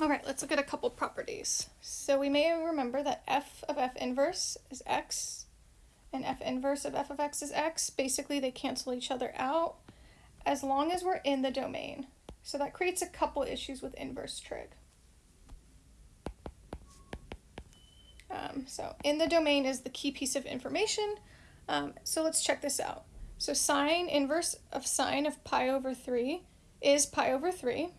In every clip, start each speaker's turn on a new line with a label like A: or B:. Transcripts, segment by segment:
A: All right, let's look at a couple properties. So we may remember that f of f inverse is x and f inverse of f of x is x. Basically, they cancel each other out as long as we're in the domain. So that creates a couple issues with inverse trig. Um, so in the domain is the key piece of information. Um, so let's check this out. So sine inverse of sine of pi over 3 is pi over 3.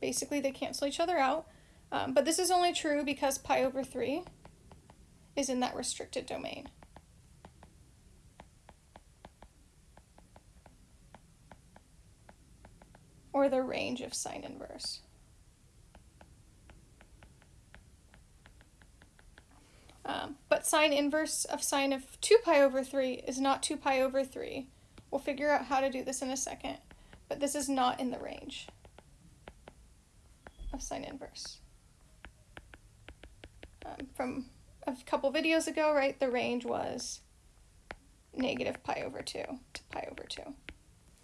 A: Basically, they cancel each other out. Um, but this is only true because pi over 3 is in that restricted domain. Or the range of sine inverse. Um, but sine inverse of sine of 2 pi over 3 is not 2 pi over 3. We'll figure out how to do this in a second, but this is not in the range of sine inverse. Um, from a couple videos ago, right, the range was negative pi over 2 to pi over 2.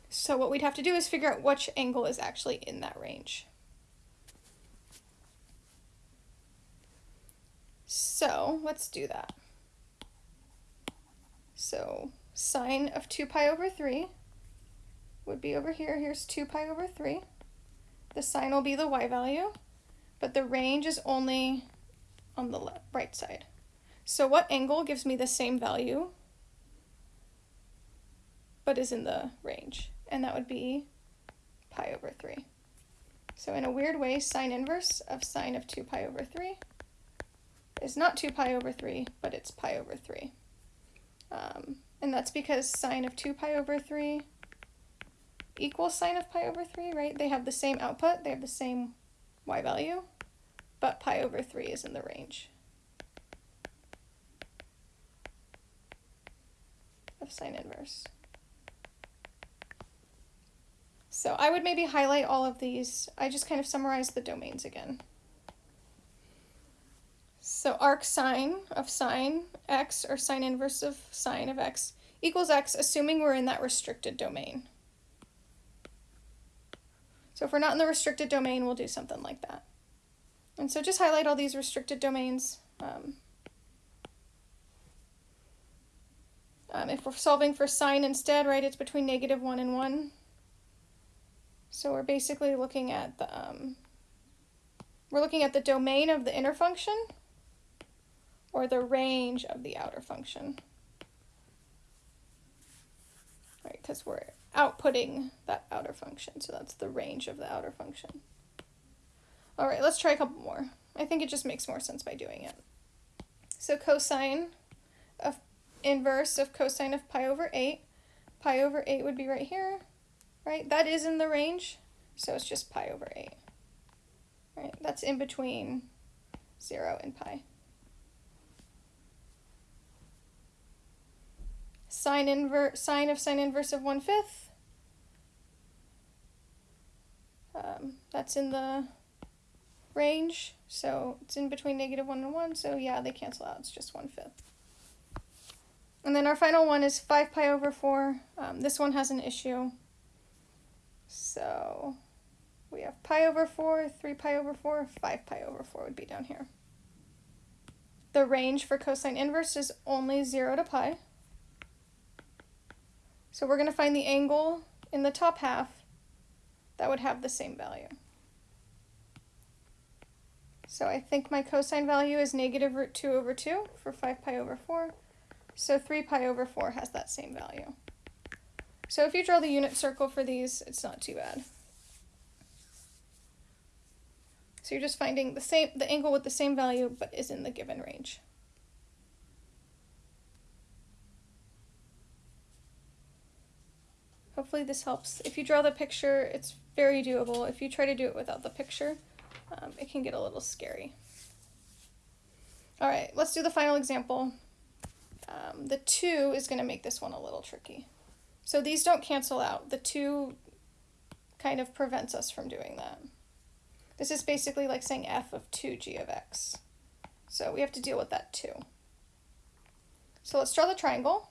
A: So what we'd have to do is figure out which angle is actually in that range. So let's do that. So sine of 2 pi over 3 would be over here. Here's 2 pi over 3. The sine will be the y value, but the range is only on the left, right side. So what angle gives me the same value, but is in the range? And that would be pi over 3. So in a weird way, sine inverse of sine of 2 pi over 3 is not 2 pi over 3, but it's pi over 3. Um, and that's because sine of 2 pi over 3 equals sine of pi over 3, right? They have the same output, they have the same y value, but pi over 3 is in the range of sine inverse. So I would maybe highlight all of these. I just kind of summarize the domains again. So arc sine of sine x, or sine inverse of sine of x, equals x, assuming we're in that restricted domain. So if we're not in the restricted domain, we'll do something like that. And so just highlight all these restricted domains. Um, um, if we're solving for sine instead, right, it's between negative 1 and 1. So we're basically looking at the, um, we're looking at the domain of the inner function, or the range of the outer function. Right, because we're outputting that outer function, so that's the range of the outer function. All right, let's try a couple more. I think it just makes more sense by doing it. So cosine of inverse of cosine of pi over 8. Pi over 8 would be right here, right? That is in the range, so it's just pi over 8. Right, that's in between 0 and pi. Sine inverse sine of sine inverse of 1 fifth. Um, that's in the range, so it's in between negative 1 and 1, so yeah, they cancel out, it's just 1 fifth. And then our final one is 5 pi over 4. Um, this one has an issue. So we have pi over 4, 3 pi over 4, 5 pi over 4 would be down here. The range for cosine inverse is only 0 to pi. So we're going to find the angle in the top half that would have the same value. So I think my cosine value is negative root 2 over 2 for 5 pi over 4. So 3 pi over 4 has that same value. So if you draw the unit circle for these, it's not too bad. So you're just finding the same the angle with the same value but is in the given range. Hopefully this helps. If you draw the picture, it's very doable. If you try to do it without the picture, um, it can get a little scary. All right, let's do the final example. Um, the 2 is going to make this one a little tricky. So these don't cancel out. The 2 kind of prevents us from doing that. This is basically like saying f of 2g of x. So we have to deal with that too. So let's draw the triangle.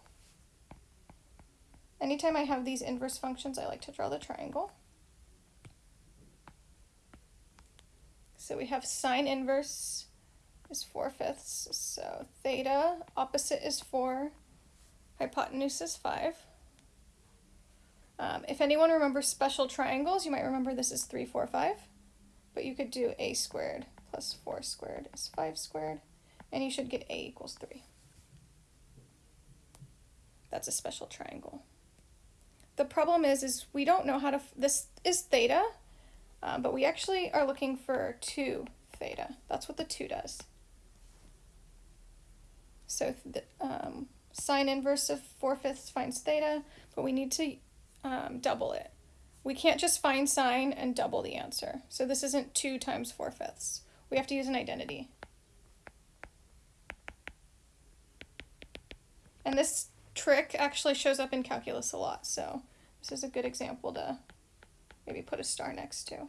A: Anytime I have these inverse functions, I like to draw the triangle. So we have sine inverse is 4 fifths. So theta, opposite is 4, hypotenuse is 5. Um, if anyone remembers special triangles, you might remember this is 3, 4, 5. But you could do a squared plus 4 squared is 5 squared. And you should get a equals 3. That's a special triangle. The problem is, is we don't know how to, this is theta, uh, but we actually are looking for 2 theta. That's what the 2 does. So the um, sine inverse of 4 fifths finds theta, but we need to um, double it. We can't just find sine and double the answer. So this isn't 2 times 4 fifths. We have to use an identity. And this trick actually shows up in calculus a lot, so this is a good example to maybe put a star next to.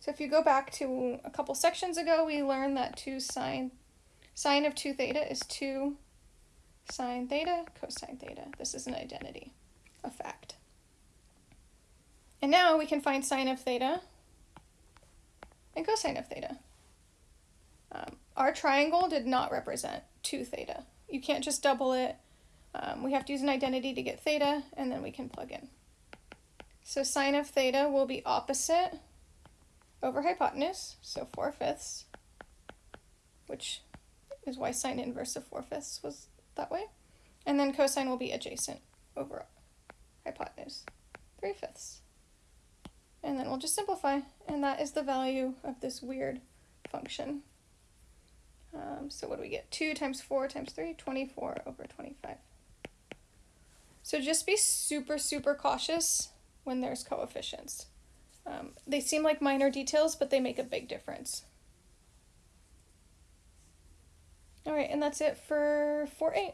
A: So if you go back to a couple sections ago, we learned that 2 sine, sine of 2 theta is 2 sine theta cosine theta. This is an identity, a fact. And now we can find sine of theta and cosine of theta. Um, our triangle did not represent 2 theta. You can't just double it. Um, we have to use an identity to get theta, and then we can plug in. So sine of theta will be opposite over hypotenuse, so 4 fifths, which is why sine inverse of 4 fifths was that way. And then cosine will be adjacent over hypotenuse, 3 fifths. And then we'll just simplify, and that is the value of this weird function. Um, so what do we get? 2 times 4 times 3, 24 over 25. So just be super, super cautious when there's coefficients. Um, they seem like minor details, but they make a big difference. All right, and that's it for 4-8.